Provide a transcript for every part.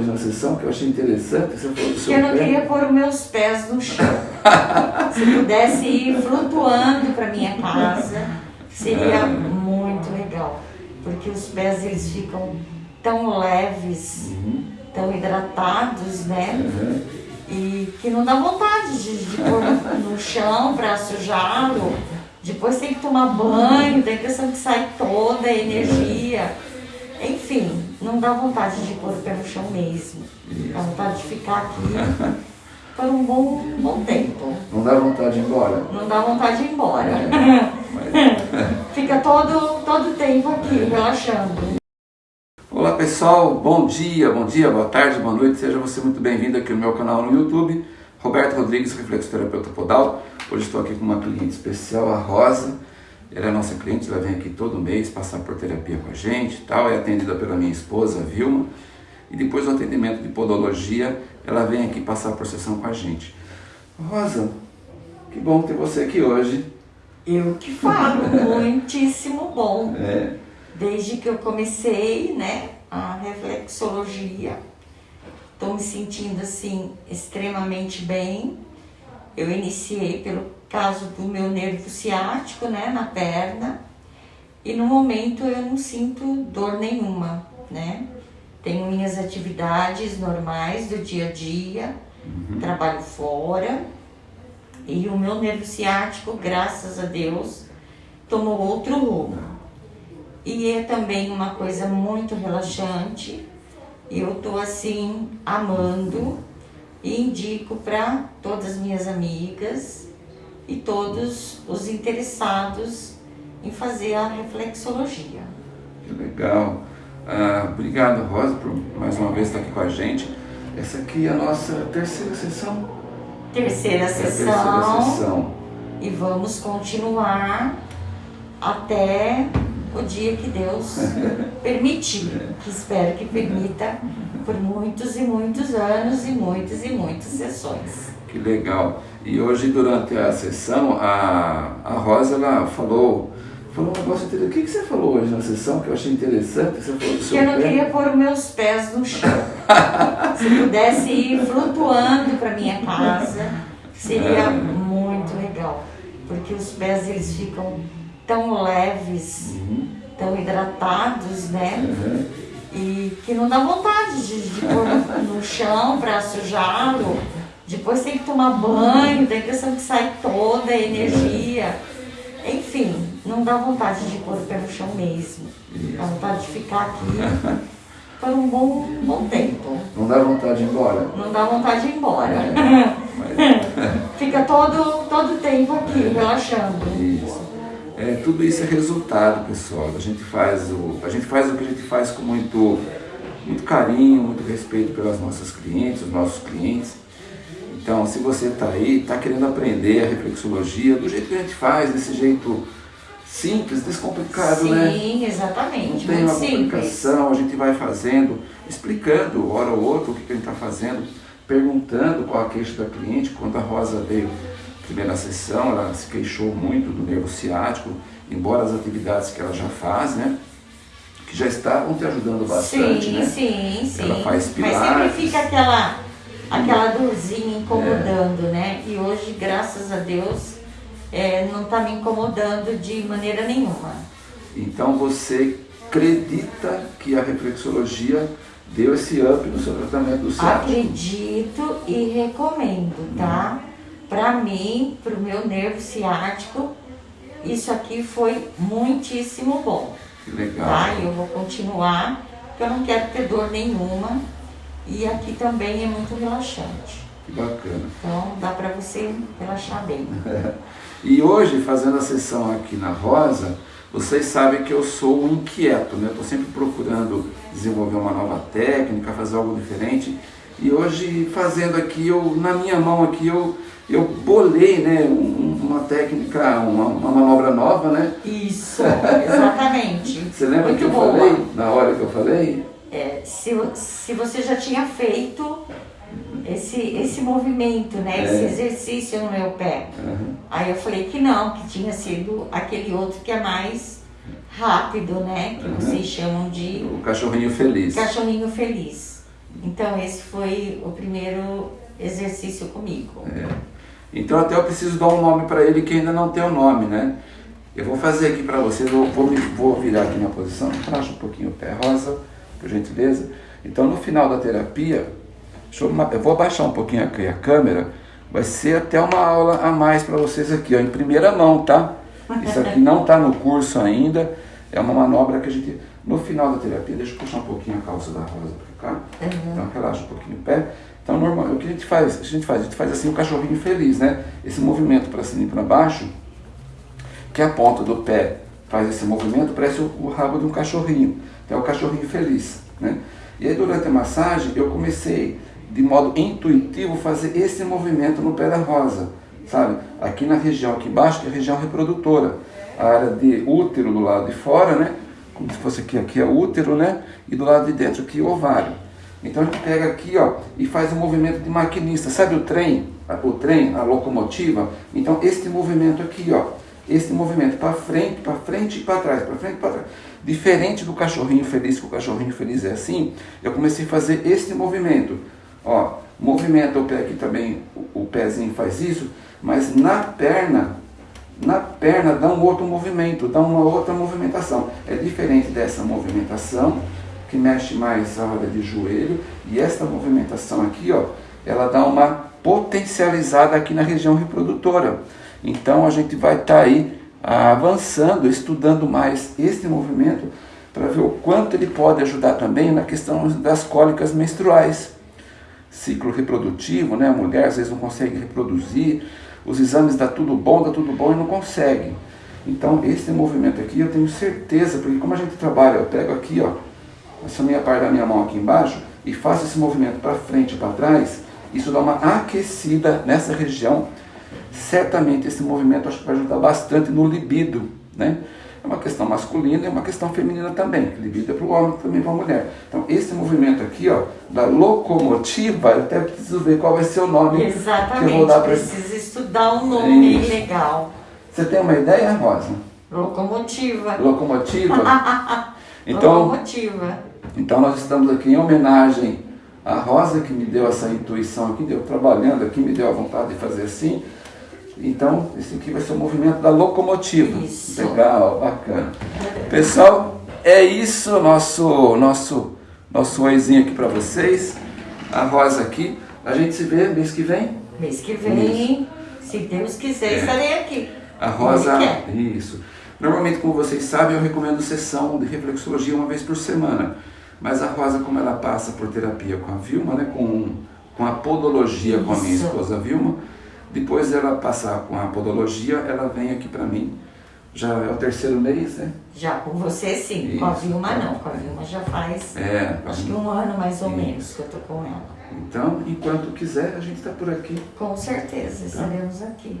hoje na sessão que eu achei interessante? Você falou do seu eu não pé. queria pôr os meus pés no chão. Se pudesse ir flutuando para minha casa, seria muito legal. Porque os pés eles ficam tão leves, Uhum. tão hidratados, né? Uhum. E que não dá vontade de, de pôr no, no chão para sujá-lo. Depois tem que tomar banho, dá a impressão que sai toda a energia. Enfim, não dá vontade de pôr o pé no chão mesmo. Dá vontade de ficar aqui por um bom, um bom tempo. Não dá vontade de ir embora? Não dá vontade de ir embora. Mas- Fica todo todo tempo aqui, relaxando. Olá pessoal, bom dia, bom dia, boa tarde, boa noite, seja você muito bem-vindo aqui no meu canal no YouTube, Roberto Rodrigues, reflexoterapeuta podal. Hoje estou aqui com uma cliente especial, a Rosa. Ela é nossa cliente, ela vem aqui todo mês passar por terapia com a gente e tal, é atendida pela minha esposa, Vilma. E depois do atendimento de podologia, ela vem aqui passar por sessão com a gente. Rosa, que bom ter você aqui hoje. Eu que falo, muitíssimo bom. É, Desde que eu comecei, né, a reflexologia, estou me sentindo assim extremamente bem. Eu iniciei pelo caso do meu nervo ciático, né, na perna, e no momento eu não sinto dor nenhuma, né? Tenho minhas atividades normais do dia a dia, trabalho fora, e o meu nervo ciático, graças a Deus, tomou outro rumo. E é também uma coisa muito relaxante. Eu tô assim amando e indico para todas as minhas amigas e todos os interessados em fazer a reflexologia. Que legal. Ah, obrigado, Rosa, por mais uma vez estar aqui com a gente. Essa aqui é a nossa terceira sessão. Terceira É a terceira sessão sessão. e vamos continuar até o dia que Deus permitir, que espero que permita por muitos e muitos anos e muitas e muitas sessões. Que legal. E hoje, durante a sessão, a, a Rosa ela falou, falou um negócio interessante. O que, que você falou hoje na sessão que eu achei interessante? Você falou do Que eu não pé. queria pôr os meus pés no chão. Se pudesse ir flutuando para minha casa, seria muito legal. Porque os pés eles ficam tão leves, Uhum. tão hidratados, né? Uhum. E que não dá vontade de, de pôr no, no chão para sujá-lo. Depois tem que tomar banho, dá a impressão que sai toda a energia. Enfim, não dá vontade de pôr o pé no chão mesmo. Dá vontade de ficar aqui por um bom, um bom tempo. Não dá vontade de ir embora? Não dá vontade de ir embora. Mas- Fica todo todo tempo aqui, relaxando. Isso. É, tudo isso é resultado, pessoal. A gente faz o, a gente faz o que a gente faz com muito, muito carinho, muito respeito pelas nossas clientes, os nossos clientes. Então, se você está aí, está querendo aprender a reflexologia do jeito que a gente faz, desse jeito simples, descomplicado, né? Sim, Não exatamente. tem Muito uma complicação, a gente vai fazendo, explicando, hora ou outra, o que, que a gente está fazendo, perguntando qual a queixa da cliente. Quando a Rosa veio primeira sessão, ela se queixou muito do nervo ciático, embora as atividades que ela já faz, né? Que já estavam te ajudando bastante, sim, né? sim, sim. Ela faz Mas pilates. sempre fica aquela, aquela dorzinha incomodando, né? E hoje, graças a Deus, é, não está me incomodando de maneira nenhuma. Então você acredita que a reflexologia deu esse up no seu tratamento do ciático? Acredito e recomendo, tá? Pra mim, pro meu nervo ciático, isso aqui foi muitíssimo bom. Que legal. tá? E eu vou continuar, porque eu não quero ter dor nenhuma. E aqui também é muito relaxante. Que bacana. Então dá pra você relaxar bem. E hoje, fazendo a sessão aqui na Rosa, vocês sabem que eu sou um inquieto, né? Estou sempre procurando desenvolver uma nova técnica, fazer algo diferente. E hoje, fazendo aqui, eu, na minha mão aqui, eu, eu bolei né, um- uma técnica, uma, uma manobra nova, né? Isso, exatamente. Você lembra muito que eu boa. falei, na hora que eu falei? Se, se você já tinha feito esse, esse movimento, né? É. Esse exercício no meu pé. Aham. Aí eu falei que não, que tinha sido aquele outro que é mais rápido, né? Que Uhum. vocês chamam de O cachorrinho feliz. cachorrinho feliz. Então esse foi o primeiro exercício comigo. É. Então até eu preciso dar um nome para ele que ainda não tem o um nome, né? Eu vou fazer aqui para vocês, eu vou, vou virar aqui na posição, relaxa um pouquinho o pé rosa, por gentileza. Então no final da terapia, eu, eu, vou abaixar um pouquinho aqui a câmera, vai ser até uma aula a mais para vocês aqui, ó, em primeira mão, tá? Isso aqui não está no curso ainda, é uma manobra que a gente, no final da terapia, deixa eu puxar um pouquinho a calça da rosa para cá, uhum. então relaxa um pouquinho o pé. Então, normal, o que a gente faz? A gente faz, a gente faz assim o um cachorrinho feliz, né? Esse movimento para cima e para baixo, que a ponta do pé faz esse movimento, parece o, o rabo de um cachorrinho. É o cachorrinho feliz, né? E aí, durante a massagem, eu comecei, de modo intuitivo, fazer esse movimento no pé da rosa, sabe? Aqui na região, aqui embaixo, que é a região reprodutora. A área de útero do lado de fora, né? Como se fosse aqui, aqui é útero, né? E do lado de dentro aqui, ovário. Então a gente pega aqui ó, e faz um movimento de maquinista. Sabe o trem? O trem, a locomotiva? Então este movimento aqui, ó, este movimento para frente, para frente e para trás, para frente e para trás. Diferente do cachorrinho feliz, que o cachorrinho feliz é assim, eu comecei a fazer este movimento. Ó, movimenta o pé aqui também, o, o pezinho faz isso, mas na perna, na perna dá um outro movimento, dá uma outra movimentação. É diferente dessa movimentação que mexe mais a hora de joelho, e esta movimentação aqui, ó, ela dá uma potencializada aqui na região reprodutora. Então a gente vai estar tá aí avançando, estudando mais este movimento para ver o quanto ele pode ajudar também na questão das cólicas menstruais. Ciclo reprodutivo, né? A mulher às vezes não consegue reproduzir, os exames dá tudo bom, dá tudo bom e não consegue. Então esse movimento aqui eu tenho certeza, porque como a gente trabalha, eu pego aqui, ó, essa minha parte da minha mão aqui embaixo e faço esse movimento para frente e para trás, isso dá uma aquecida nessa região. Certamente esse movimento acho que vai ajudar bastante no libido, né? É uma questão masculina e uma questão feminina também. Libido é para o homem, também para a mulher. Então, esse movimento aqui, ó, da locomotiva, eu até preciso ver qual vai ser o nome Exatamente, que eu vou dar para Precisa estudar um nome Isso. legal. Você tem uma ideia, Rosa? Locomotiva. Locomotiva? então, Locomotiva. Então nós estamos aqui em homenagem à Rosa que me deu essa intuição aqui, deu trabalhando aqui, me deu a vontade de fazer assim. Então, esse aqui vai ser o movimento da locomotiva. Isso. Legal, bacana. Pessoal, é isso, nosso nosso nosso oizinho aqui para vocês. A Rosa aqui. A gente se vê mês que vem? Mês que vem, isso. se Deus quiser, é. estarei aqui. A Rosa, isso. Normalmente, como vocês sabem, eu recomendo sessão de reflexologia uma vez por semana. Mas a Rosa, como ela passa por terapia com a Vilma, né, com, com a podologia Isso. com a minha esposa Vilma, depois dela passar com a podologia, ela vem aqui para mim. Já é o terceiro mês, né? Já com você sim, Isso. com a Vilma não, com a Vilma já faz é, acho que um ano mais ou Isso. menos que eu tô com ela. Então, enquanto quiser, a gente está por aqui. Com certeza, estaremos aqui.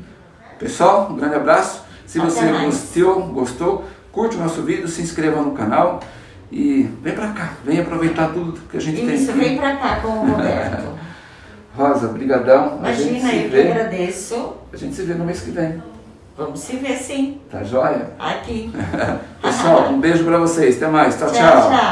Pessoal, um grande abraço. Se Até você mais. gostou, gostou, curte o nosso vídeo, se inscreva no canal e vem pra cá, vem aproveitar tudo que a gente Isso, tem Isso, vem pra cá com o Roberto. Rosa, brigadão. Imagina, eu vê, que agradeço. A gente se vê no mês que vem. Vamos se ver sim. Tá joia? Aqui. Pessoal, um beijo pra vocês. Até mais. tchau. tchau. tchau.